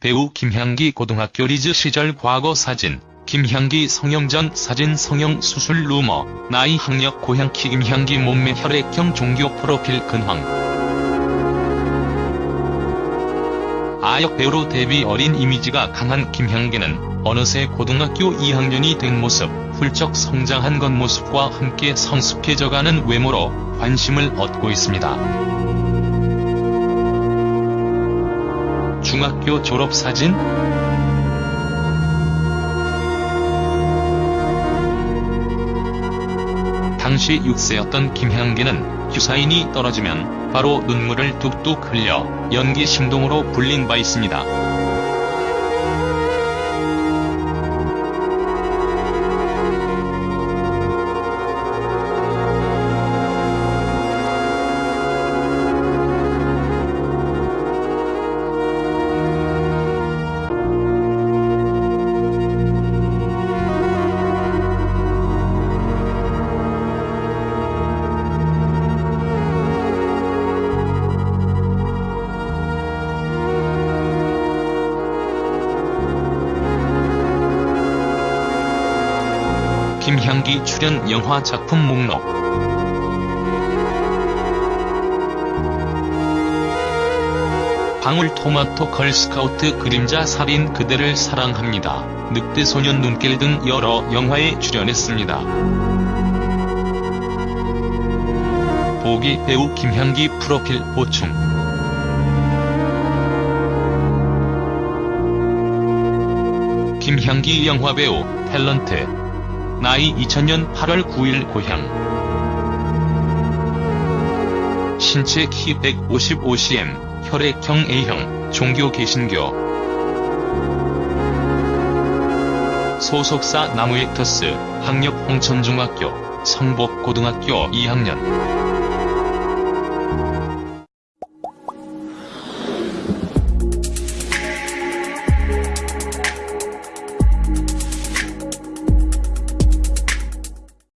배우 김향기 고등학교 리즈 시절 과거 사진, 김향기 성형 전 사진 성형 수술 루머, 나이 학력 고향 키 김향기 몸매 혈액형 종교 프로필 근황 아역 배우로 데뷔 어린 이미지가 강한 김향기는 어느새 고등학교 2학년이 된 모습, 훌쩍 성장한 겉모습과 함께 성숙해져가는 외모로 관심을 얻고 있습니다. 중학교 졸업사진? 당시 6세였던 김향기는 규사인이 떨어지면 바로 눈물을 뚝뚝 흘려 연기 신동으로 불린 바 있습니다. 김향기 출연 영화 작품 목록 방울토마토 걸스카우트 그림자 살인 그대를 사랑합니다. 늑대 소년 눈길 등 여러 영화에 출연했습니다. 보기 배우 김향기 프로필 보충 김향기 영화배우, 탤런트 나이 2000년 8월 9일 고향. 신체 키 155cm, 혈액형 A형, 종교 개신교. 소속사 나무액터스, 학력 홍천중학교, 성복고등학교 2학년